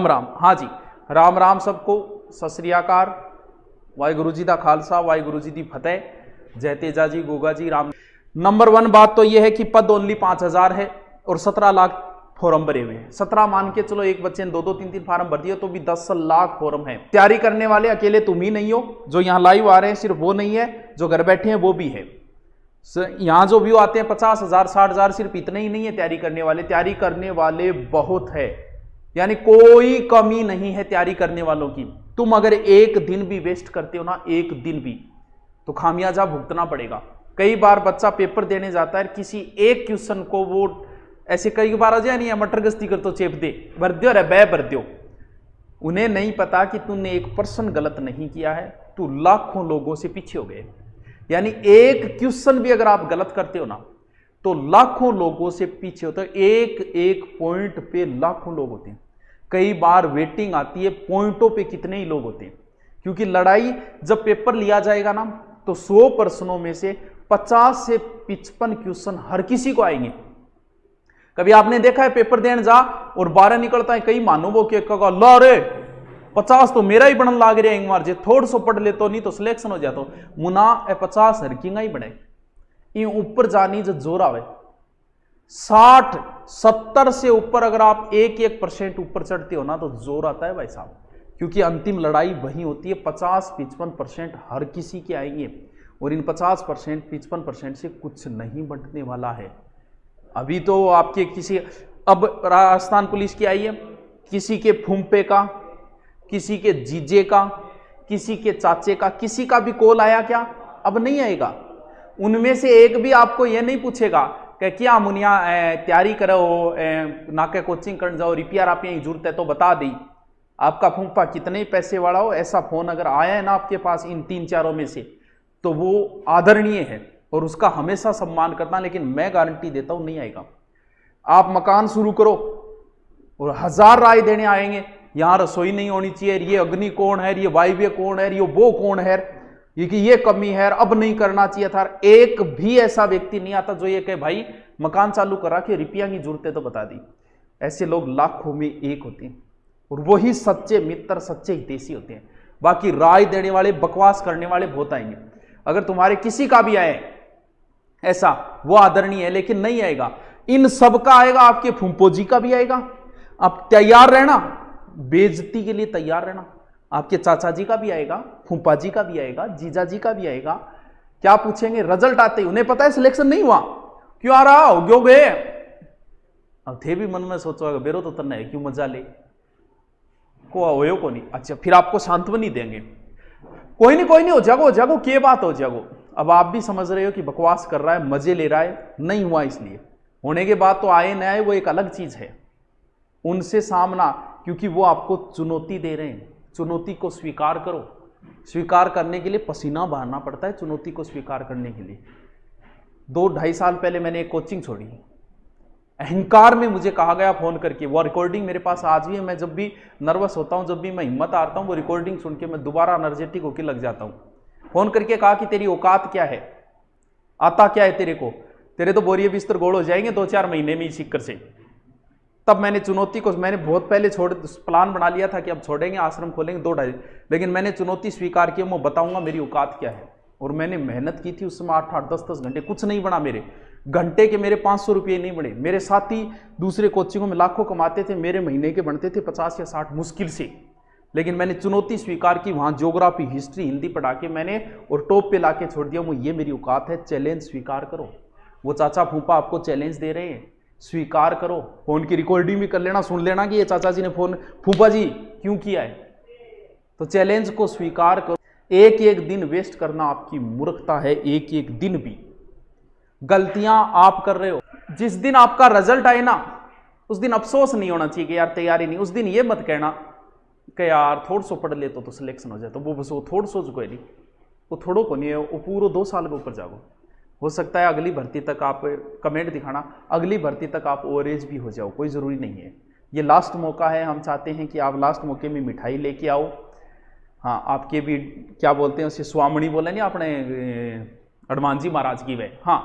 राम राम। हाँ जी, राम राम सबको। ਸਤਿ ਸ੍ਰੀ ਅਕਾਲ ਵਾਹਿਗੁਰੂ ਜੀ ਦਾ ਖਾਲਸਾ ਵਾਹਿਗੁਰੂ ਜੀ ਦੀ ਫਤਿਹ ਜੈ ਤੇਜਾ जी ਗੋਗਾ ਜੀ ਰਾਮ नंबर वन बात तो यह है कि पद ओनली पाँच हज़ार है और सत्रह लाख फॉर्म भरे हुए हैं। सत्रह मान के चलो, एक बच्चे ने दो दो तीन तीन फॉर्म भर दिए तो भी दस लाख फॉर्म है। तैयारी करने वाले, अकेले तुम ही नहीं हो। जो यहाँ लाइव आ रहे हैं, सिर्फ़ वो नहीं है, जो घर बैठे हैं, वो भी है। यहाँ जो व्यू आते हैं, पचास हज़ार, साठ हज़ार, सिर्फ़ इतने ही नहीं है तैयारी करने वाले। तैयारी करने वाले बहुत है। यानी कोई कमी नहीं है तैयारी करने वालों की। तुम अगर एक दिन भी वेस्ट करते हो ना, एक दिन भी तो खामियाजा भुगतना पड़ेगा। कई बार बच्चा पेपर देने जाता है किसी एक क्वेश्चन को वो ऐसे कई बार आ जाए, नहीं, मटर गश्ती कर तो चेप दे, भर दो रे बै भर दो उन्हें नहीं पता कि तूने एक पर्सन गलत नहीं किया है, तू लाखों लोगों से पीछे हो गए। यानी एक क्वेश्चन भी अगर आप गलत करते हो ना तो लाखों लोगों से पीछे होता है। एक एक पॉइंट पे लाखों लोग होते हैं। कई बार वेटिंग आती है पॉइंटों पे कितने ही लोग होते हैं। क्योंकि लड़ाई जब पेपर लिया जाएगा ना तो 100 प्रश्नों में से 50 से पिचपन क्वेश्चन हर किसी को आएँगे। कभी आपने देखा है पेपर देने जा और बारह निकलता है कई मानो वो के ला रे, पचास तो मेरा ही बनन लाग रहा है, एक थोड़ सो पढ़ ले तो नहीं तो सिलेक्शन हो जाता। मुना ए पचास, हर किंगा ही बने। ये ऊपर जानी जो ज़ोर आवे। साठ, सत्तर से ऊपर अगर आप एक एक परसेंट ऊपर चढ़ते हो ना तो ज़ोर आता है भाई साहब। क्योंकि अंतिम लड़ाई वही होती है, पचास पिचपन परसेंट हर किसी के आएँगे। और इन पचास परसेंट, पिचपन परसेंट से कुछ नहीं बंटने वाला है। अभी तो आपके किसी, अब राजस्थान पुलिस की आई है। किसी के फूमपे का, किसी के जीजे का, किसी के चाचे का, किसी का भी कॉल आया क्या? अब नहीं आएगा। उनमें से एक भी आपको यह नहीं पूछेगा कि क्या मुनिया तैयारी करो ना के कोचिंग कर जाओ, रिपेयर आप यही ज़रूरत है तो बता दी। आपका फूफा कितने पैसे वाला हो, ऐसा फ़ोन अगर आया है ना आपके पास इन तीन चारों में से तो वो आदरणीय है और उसका हमेशा सम्मान करना लेकिन मैं गारंटी देता हूँ नहीं आएगा। आप मकान शुरू करो और हज़ार राय देने आएँगे, यहाँ रसोई नहीं होनी चाहिए, ये अग्नि कौन है, ये वायव्य कौन है, ये वो कौन है। क्योंकि ये कमी है अब नहीं करना चाहिए था। एक भी ऐसा व्यक्ति नहीं आता जो ये कहे, भाई, मकान चालू करा के रुपया की ज़रूरत तो बता दी। ऐसे लोग लाखों में एक होते हैं और वही सच्चे मित्र, सच्चे हितेशी होते हैं। बाकी राय देने वाले, बकवास करने वाले बहुत आएँगे। अगर तुम्हारे किसी का भी आए, ऐसा, वो आदरणीय है, लेकिन नहीं आएगा। इन सब का आएगा, आपके फुम्पो जी का भी आएगा। आप तैयार रहना बेजती के लिए तैयार रहना। आपके चाचा जी का भी आएगा फूफा जी का भी आएगा जीजा जी का भी आएगा। क्या पूछेंगे? रिज़ल्ट आते ही, उन्हें पता है सिलेक्शन नहीं हुआ? क्यों आ रहा हो? क्यों गए? अब थे भी मन में सोचो बेरो तो तन्ना है, क्यों मज़ा ले? को हो को नहीं? अच्छा फिर आपको सांत्वनी देंगे। कोई नहीं कोई नहीं, हो जागो जागो के बात हो जागो। अब आप भी समझ रहे हो कि बकवास कर रहा है, मज़े ले रहा है, नहीं हुआ इसलिए। होने के बाद तो आए न आए, वो एक अलग चीज़ है। उनसे सामना, क्योंकि वो आपको चुनौती दे रहे हैं। चुनौती को स्वीकार करो। स्वीकार करने के लिए पसीना बहाना पड़ता है चुनौती को स्वीकार करने के लिए। दो ढाई साल पहले मैंने एक कोचिंग छोड़ी। अहंकार में मुझे कहा गया फ़ोन करके, वो रिकॉर्डिंग मेरे पास आज भी है, मैं जब भी नर्वस होता हूँ, जब भी मैं हिम्मत हारता हूँ, वो रिकॉर्डिंग सुन के मैं दोबारा एनर्जेटिक होकर लग जाता हूँ। फ़ोन करके कहा कि, तेरी औकात क्या है? आता क्या है तेरे को? तेरे तो बोरिए बिस्तर गोड़ हो जाएँगे दो चार महीने में ही सिक्कर से। तब मैंने चुनौती को, मैंने बहुत पहले छोड़ प्लान बना लिया था कि अब छोड़ेंगे, आश्रम खोलेंगे, दो ढाई। लेकिन मैंने चुनौती स्वीकार की, मैं बताऊँगा मेरी औकात क्या है। और मैंने मेहनत की थी उस समय आठ आठ दस दस घंटे, कुछ नहीं बना मेरे। घंटे के मेरे पाँच सौ रुपये नहीं बने। मेरे साथी दूसरे कोचिंगों में लाखों कमाते थे, मेरे महीने के बनते थे पचास या साठ, मुश्किल से। लेकिन मैंने चुनौती स्वीकार की, वहाँ ज्योग्राफी हिस्ट्री हिंदी पढ़ा के मैंने, और टॉप पे ला के छोड़ दिया। वो ये मेरी औकात है चैलेंज स्वीकार करो। वो चाचा फूफा आपको चैलेंज दे रहे हैं। स्वीकार करो। फ़ोन की रिकॉर्डिंग भी कर लेना सुन लेना कि ये चाचा जी ने फ़ोन फूफा जी क्यों किया है? तो चैलेंज को स्वीकार करो। एक एक दिन वेस्ट करना आपकी मूर्खता है एक एक दिन भी। गलतियाँ आप कर रहे हो। जिस दिन आपका रिज़ल्ट आए ना उस दिन अफसोस नहीं होना चाहिए कि यार तैयारी नहीं उस दिन ये मत कहना कि यार थोड़ा सो पढ़ ले तो, तो सिलेक्शन हो जाए तो वो बस वो थोड़ा सो कोई नहीं। वो थोड़ो को नहीं है वो पूरा दो साल के ऊपर जाओ हो सकता है अगली भर्ती तक आप कमेंट दिखाना, अगली भर्ती तक आप ओवरेज भी हो जाओ, कोई ज़रूरी नहीं है। ये लास्ट मौका है, हम चाहते हैं कि आप लास्ट मौके में मिठाई लेके आओ। हाँ आपके भी, क्या बोलते हैं उसे स्वामणी बोले नहीं, अपने हनुमान जी महाराज की वह। हाँ।